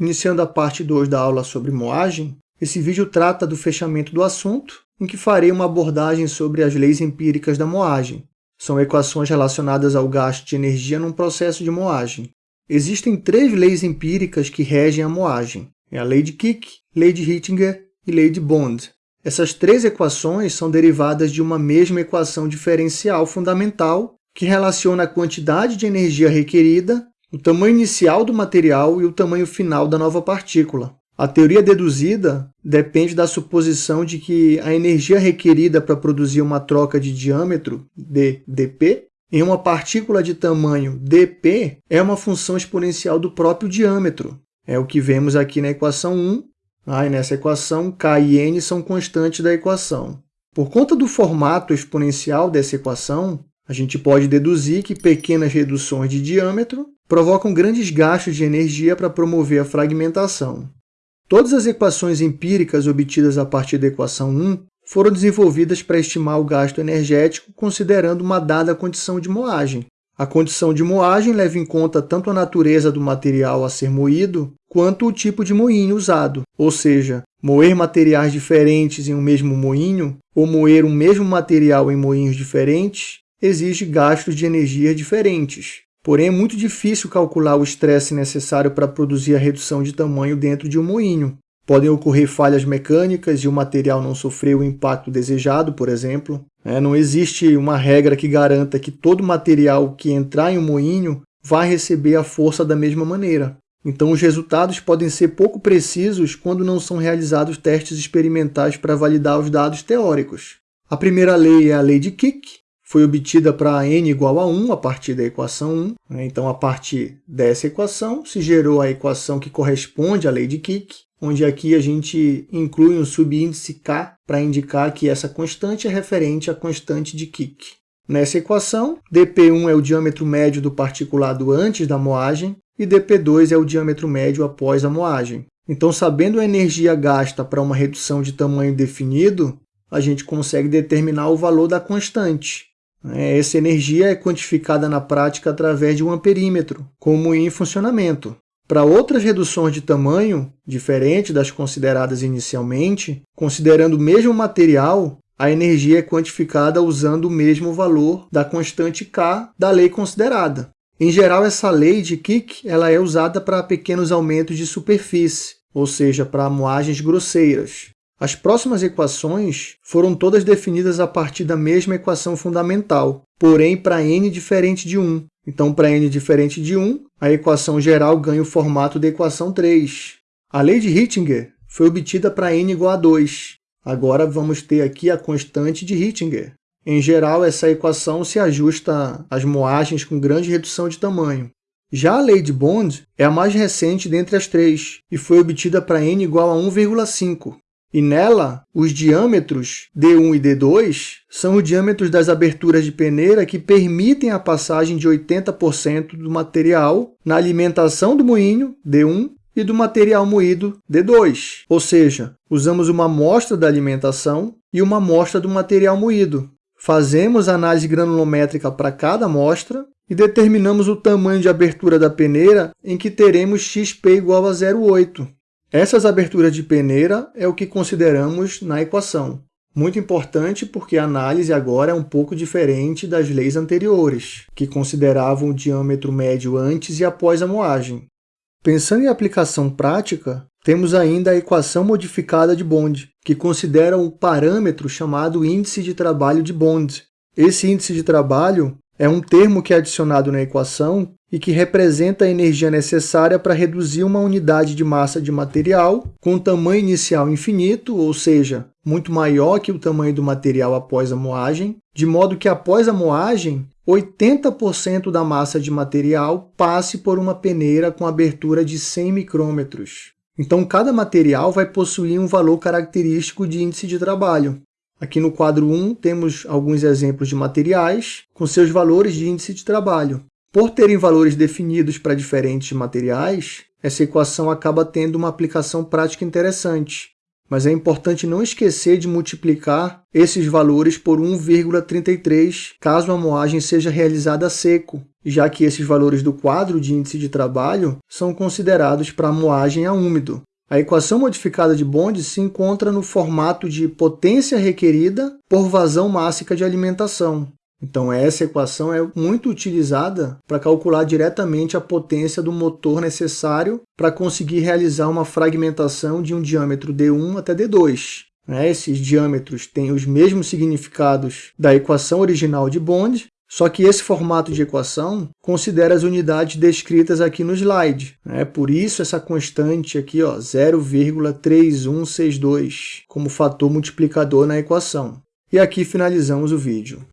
Iniciando a parte 2 da aula sobre moagem, esse vídeo trata do fechamento do assunto, em que farei uma abordagem sobre as leis empíricas da moagem. São equações relacionadas ao gasto de energia num processo de moagem. Existem três leis empíricas que regem a moagem. É a lei de Kick, lei de Hittinger e lei de Bond. Essas três equações são derivadas de uma mesma equação diferencial fundamental que relaciona a quantidade de energia requerida o tamanho inicial do material e o tamanho final da nova partícula. A teoria deduzida depende da suposição de que a energia requerida para produzir uma troca de diâmetro, d dp, em uma partícula de tamanho dp é uma função exponencial do próprio diâmetro. É o que vemos aqui na equação 1. Ah, e nessa equação, k e n são constantes da equação. Por conta do formato exponencial dessa equação, a gente pode deduzir que pequenas reduções de diâmetro provocam grandes gastos de energia para promover a fragmentação. Todas as equações empíricas obtidas a partir da equação 1 foram desenvolvidas para estimar o gasto energético considerando uma dada condição de moagem. A condição de moagem leva em conta tanto a natureza do material a ser moído, quanto o tipo de moinho usado, ou seja, moer materiais diferentes em um mesmo moinho ou moer um mesmo material em moinhos diferentes exige gastos de energia diferentes. Porém, é muito difícil calcular o estresse necessário para produzir a redução de tamanho dentro de um moinho. Podem ocorrer falhas mecânicas e o material não sofrer o impacto desejado, por exemplo. É, não existe uma regra que garanta que todo material que entrar em um moinho vai receber a força da mesma maneira. Então, os resultados podem ser pouco precisos quando não são realizados testes experimentais para validar os dados teóricos. A primeira lei é a lei de Kick, foi obtida para n igual a 1 a partir da equação 1. Né? Então, a partir dessa equação, se gerou a equação que corresponde à lei de Kick, onde aqui a gente inclui um subíndice k para indicar que essa constante é referente à constante de Kick. Nessa equação, dp1 é o diâmetro médio do particulado antes da moagem e dp2 é o diâmetro médio após a moagem. Então, sabendo a energia gasta para uma redução de tamanho definido, a gente consegue determinar o valor da constante, essa energia é quantificada na prática através de um amperímetro, como em funcionamento. Para outras reduções de tamanho, diferente das consideradas inicialmente, considerando o mesmo material, a energia é quantificada usando o mesmo valor da constante K da lei considerada. Em geral, essa lei de Kick ela é usada para pequenos aumentos de superfície, ou seja, para moagens grosseiras. As próximas equações foram todas definidas a partir da mesma equação fundamental, porém para n diferente de 1. Então, para n diferente de 1, a equação geral ganha o formato da equação 3. A lei de Hittinger foi obtida para n igual a 2. Agora vamos ter aqui a constante de Hittinger. Em geral, essa equação se ajusta às moagens com grande redução de tamanho. Já a lei de Bond é a mais recente dentre as três e foi obtida para n igual a 1,5. E nela, os diâmetros D1 e D2 são os diâmetros das aberturas de peneira que permitem a passagem de 80% do material na alimentação do moinho, D1, e do material moído, D2. Ou seja, usamos uma amostra da alimentação e uma amostra do material moído. Fazemos análise granulométrica para cada amostra e determinamos o tamanho de abertura da peneira em que teremos xp igual a 0,8. Essas aberturas de peneira é o que consideramos na equação. Muito importante porque a análise agora é um pouco diferente das leis anteriores, que consideravam o diâmetro médio antes e após a moagem. Pensando em aplicação prática, temos ainda a equação modificada de Bond, que considera um parâmetro chamado índice de trabalho de Bond. Esse índice de trabalho é um termo que é adicionado na equação e que representa a energia necessária para reduzir uma unidade de massa de material com tamanho inicial infinito, ou seja, muito maior que o tamanho do material após a moagem, de modo que após a moagem, 80% da massa de material passe por uma peneira com abertura de 100 micrômetros. Então, cada material vai possuir um valor característico de índice de trabalho. Aqui no quadro 1 temos alguns exemplos de materiais com seus valores de índice de trabalho. Por terem valores definidos para diferentes materiais, essa equação acaba tendo uma aplicação prática interessante. mas é importante não esquecer de multiplicar esses valores por 1,33 caso a moagem seja realizada a seco, já que esses valores do quadro de índice de trabalho são considerados para a moagem a úmido. A equação modificada de Bond se encontra no formato de potência requerida por vazão mássica de alimentação. Então, essa equação é muito utilizada para calcular diretamente a potência do motor necessário para conseguir realizar uma fragmentação de um diâmetro D1 até D2. Né? Esses diâmetros têm os mesmos significados da equação original de Bond, só que esse formato de equação considera as unidades descritas aqui no slide. Né? Por isso essa constante aqui, 0,3162, como fator multiplicador na equação. E aqui finalizamos o vídeo.